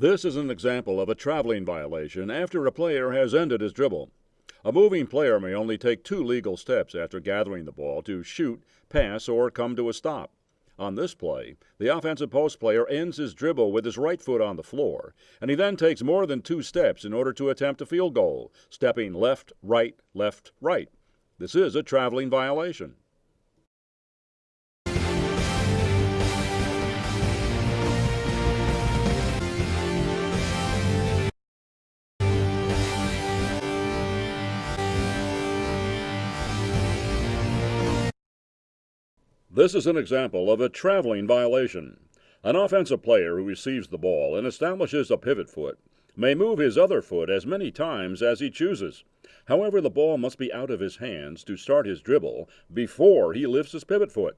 This is an example of a traveling violation after a player has ended his dribble. A moving player may only take two legal steps after gathering the ball to shoot, pass, or come to a stop. On this play, the offensive post player ends his dribble with his right foot on the floor, and he then takes more than two steps in order to attempt a field goal, stepping left, right, left, right. This is a traveling violation. This is an example of a traveling violation. An offensive player who receives the ball and establishes a pivot foot may move his other foot as many times as he chooses. However, the ball must be out of his hands to start his dribble before he lifts his pivot foot.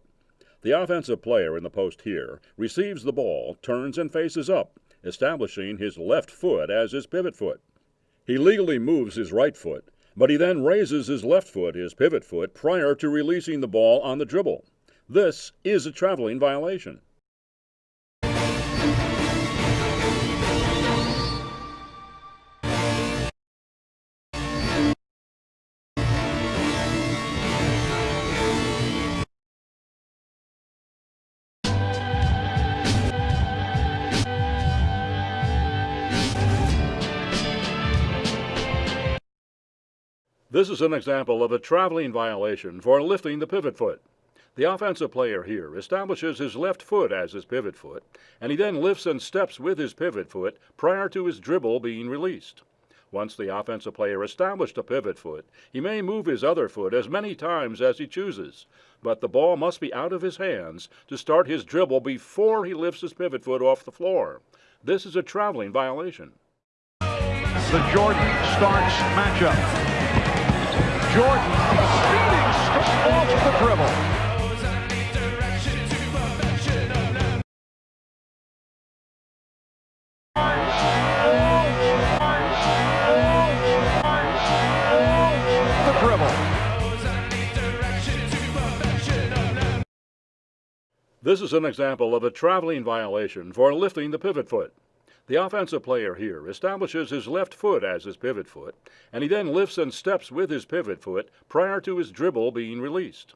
The offensive player in the post here receives the ball, turns and faces up, establishing his left foot as his pivot foot. He legally moves his right foot, but he then raises his left foot, his pivot foot, prior to releasing the ball on the dribble. This is a traveling violation. This is an example of a traveling violation for lifting the pivot foot. The offensive player here establishes his left foot as his pivot foot, and he then lifts and steps with his pivot foot prior to his dribble being released. Once the offensive player established a pivot foot, he may move his other foot as many times as he chooses, but the ball must be out of his hands to start his dribble before he lifts his pivot foot off the floor. This is a traveling violation. The Jordan starts matchup. Jordan speeding off the dribble. This is an example of a traveling violation for lifting the pivot foot. The offensive player here establishes his left foot as his pivot foot, and he then lifts and steps with his pivot foot prior to his dribble being released.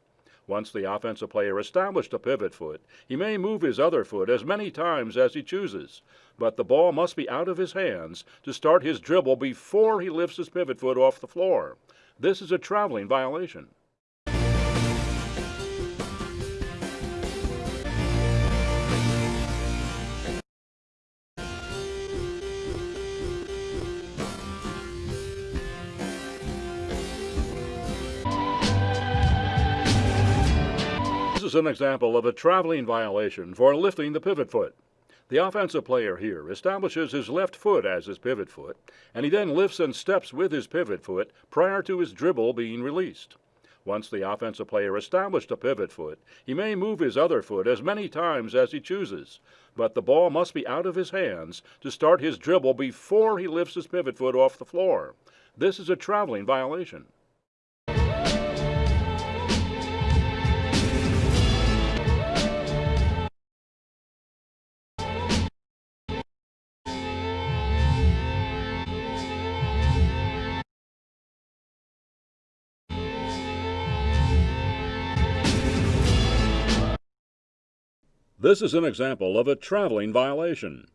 Once the offensive player established a pivot foot, he may move his other foot as many times as he chooses, but the ball must be out of his hands to start his dribble before he lifts his pivot foot off the floor. This is a traveling violation. Is an example of a traveling violation for lifting the pivot foot. The offensive player here establishes his left foot as his pivot foot, and he then lifts and steps with his pivot foot prior to his dribble being released. Once the offensive player established a pivot foot, he may move his other foot as many times as he chooses, but the ball must be out of his hands to start his dribble before he lifts his pivot foot off the floor. This is a traveling violation. This is an example of a traveling violation.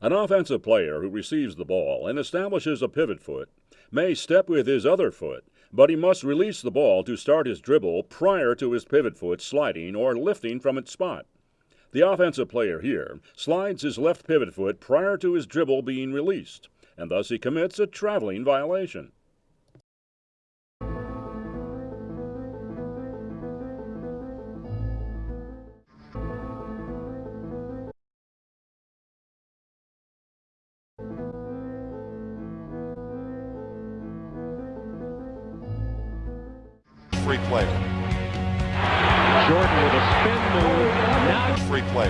An offensive player who receives the ball and establishes a pivot foot may step with his other foot, but he must release the ball to start his dribble prior to his pivot foot sliding or lifting from its spot. The offensive player here slides his left pivot foot prior to his dribble being released, and thus he commits a traveling violation. Free play. Jordan with a spin move. Now free play.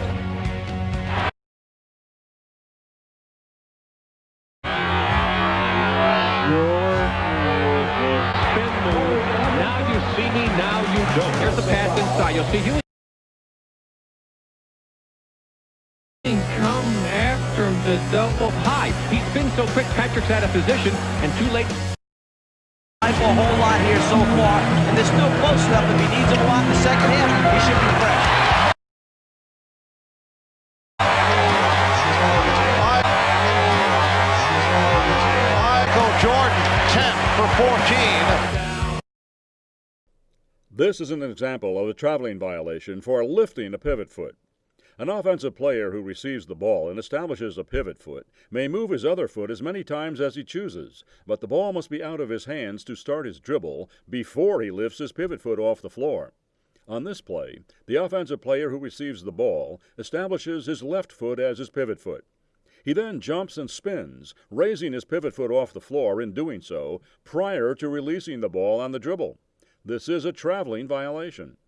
Spin move. Now you see me, now you don't. Here's the pass inside. You'll see Huey. Come after the double high. He's been so quick, Patrick's out of position, and too late. A whole lot here so far, and they're still close enough. If he needs them a lot in the second half, he should be fresh. Michael Jordan, 10 for 14. This is an example of a traveling violation for lifting a pivot foot. An offensive player who receives the ball and establishes a pivot foot may move his other foot as many times as he chooses, but the ball must be out of his hands to start his dribble before he lifts his pivot foot off the floor. On this play, the offensive player who receives the ball establishes his left foot as his pivot foot. He then jumps and spins, raising his pivot foot off the floor in doing so prior to releasing the ball on the dribble. This is a traveling violation.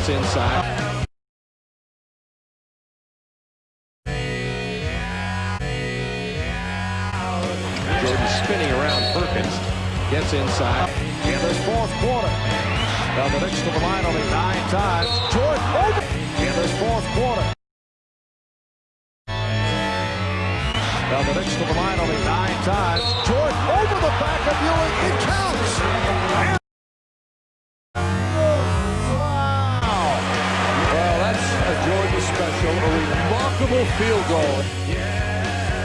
Gets inside. Jordan spinning around Perkins. Gets inside. In this fourth quarter. Now the Knicks to the line only nine times. Jordan over. In this fourth quarter. Now the Knicks to the line only nine times. Jordan over the back of Ewing. It counts. Remarkable field goal.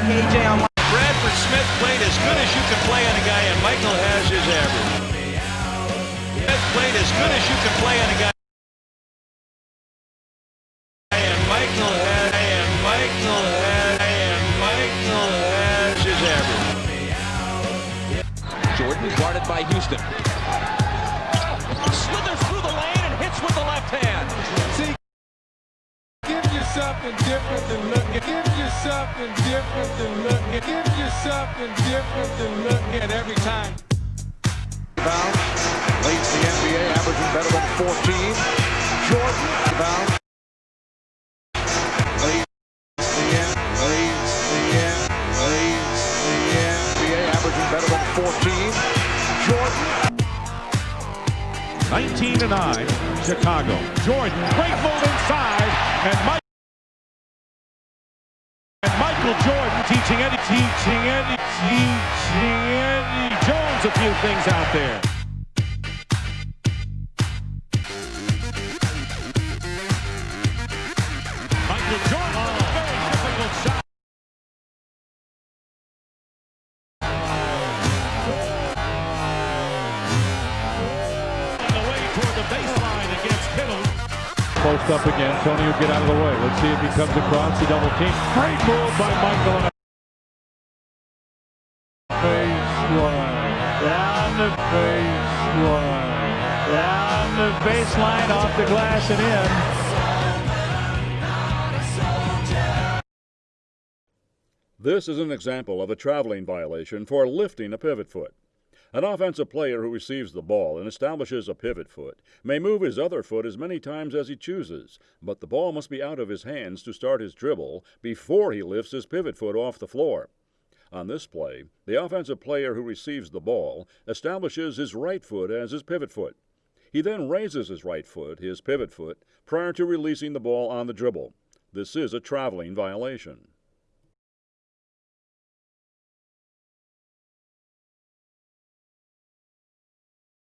KJ on Bradford Smith played as good as you can play on a guy, and Michael has his average. Smith played as good as you can play on a guy. And Michael has, and Michael has, and Michael has his average. Jordan guarded by Houston. Slithers through the lane and hits with the left hand. Give you something different than looking. Give you something different than looking. Give you something different than looking at every time. Rebound. Leads the NBA, averaging better than 14. Jordan. Rebound. Leads the N. Leads the N. Leads the NBA, averaging better than 14. Jordan. 19 to 9, Chicago. Jordan, great move inside, and Mike. And Michael Jordan teaching Eddie, teaching Eddie, teaching Eddie Jones a few things out there. Michael Jordan, up again. Tony will get out of the way. Let's see if he comes across the double team. Great move by Michael. baseline off the glass and in. This is an example of a traveling violation for lifting a pivot foot. An offensive player who receives the ball and establishes a pivot foot may move his other foot as many times as he chooses, but the ball must be out of his hands to start his dribble before he lifts his pivot foot off the floor. On this play, the offensive player who receives the ball establishes his right foot as his pivot foot. He then raises his right foot, his pivot foot, prior to releasing the ball on the dribble. This is a traveling violation.